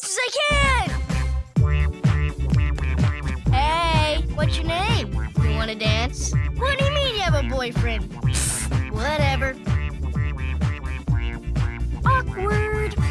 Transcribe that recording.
fast as I can! Hey, what's your name? You want to dance? What do you mean you have a boyfriend?